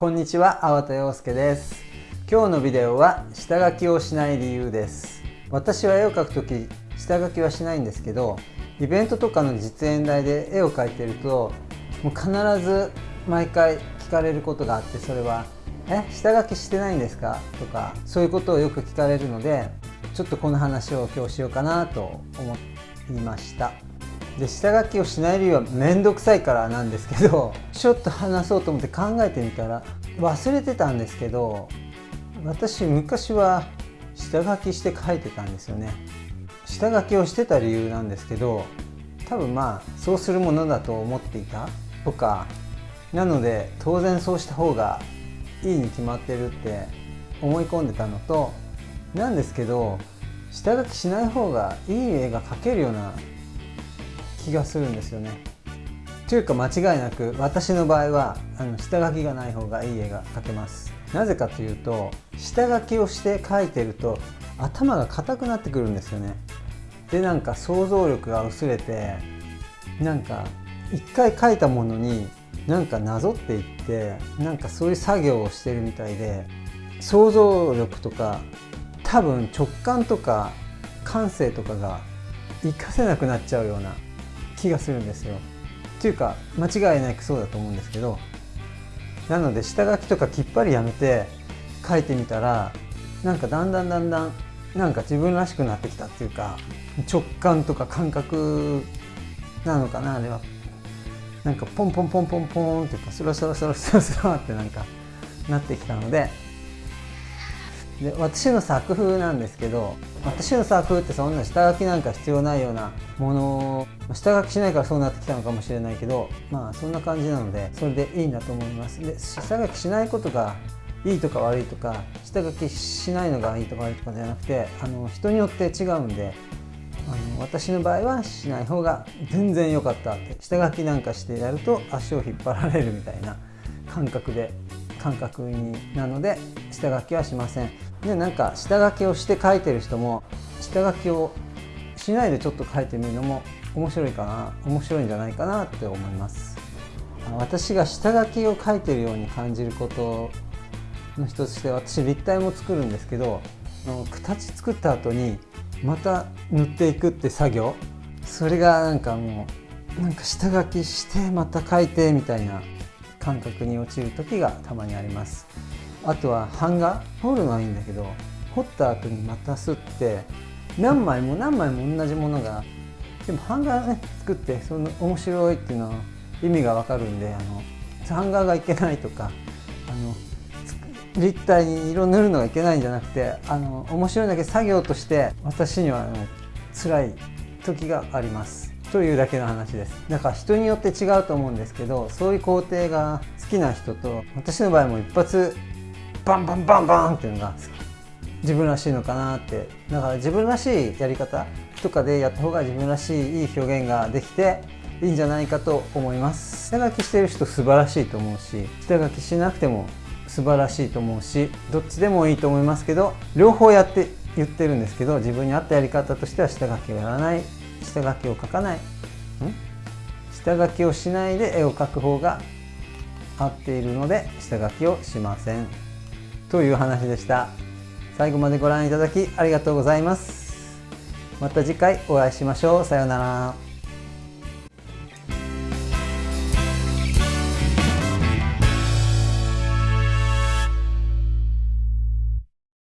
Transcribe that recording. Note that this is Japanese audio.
こんにちは、粟田洋介です。今日のビデオは下書きをしない理由です。私は絵を描くとき下書きはしないんですけど、イベントとかの実演台で絵を描いてると、もう必ず毎回聞かれることがあって、それは「え下書きしてないんですか?」とかそういうことをよく聞かれるので、ちょっとこの話を今日しようかなと思いました。で下書きをしない理由は面倒くさいからなんですけど ちょっと話そうと思って考えてみたら忘れてたんですけど私昔は下書きして書いてたんですよね。下書きをしてた理由なんですけど多分まあそうするものだと思っていた。とかなので当然そうした方がいいに決まってるって思い込んでたのとなんですけど下書きしない方がいい絵が描けるような気がするんですよね。というか間違いなく私の場合はあの下書きがない方がいい絵が描けます。なぜかというと下書きをして描いてると頭が硬くなってくるんですよね。でなんか想像力が薄れてなんか一回描いたものになんかなぞっていってなんかそういう作業をしてるみたいで想像力とか多分直感とか感性とかが活かせなくなっちゃうような気がするんですよ。っていうか間違いなくそうだと思うんですけどなので下書きとかきっぱりやめて書いてみたらなんかだんだんだんだんなんか自分らしくなってきたっていうか直感とか感覚なのかなあれはなんかポンポンポンポンポンっていうかスラスラスラスラスラってなんかなってきたのでで私の作風なんですけど私の作風ってそんな下書きなんか必要ないようなものを下書きしないからそうなってきたのかもしれないけどまあそんな感じなのでそれでいいんだと思います。で下書きしないことがいいとか悪いとか下書きしないのがいいとか悪いとかじゃなくてあの人によって違うんであの私の場合はしない方が全然良かったって下書きなんかしてやると足を引っ張られるみたいな感覚で感覚になので下書きはしません。でなんか下書きをして書いてる人も下書きをしないでちょっと書いてみるのも面白いかな面白いんじゃないかなって思います。私が下書きを書いてるように感じることの一つとして私立体も作るんですけど形作った後にまた塗っていくって作業。それがなんかもうなんか下書きしてまた書いてみたいな感覚に陥る時がたまにあります。あとは版画彫るのはいいんだけど彫った後にまたすって何枚も何枚も同じものがでも版画ね作ってその面白いっていうのは意味がわかるんであの版画がいけないとかあの立体に色塗るのがいけないんじゃなくてあの面白いだけ作業として私にはあの辛い時があります。というだけの話です。だから人によって違うと思うんですけどそういう工程が好きな人と私の場合も一発バンバンバンバンっていうのが自分らしいのかなってだから自分らしいやり方とかでやった方が自分らしいいい表現ができていいんじゃないかと思います。下書きしてる人素晴らしいと思うし下書きしなくても素晴らしいと思うしどっちでもいいと思いますけど両方やって言ってるんですけど自分に合ったやり方としては下書きをやらない。下書きを描かない。ん？下書きをしないで絵を描く方が合っているので下書きをしません。という話でした。最後までご覧いただきありがとうございます。また次回お会いしましょう。さようなら。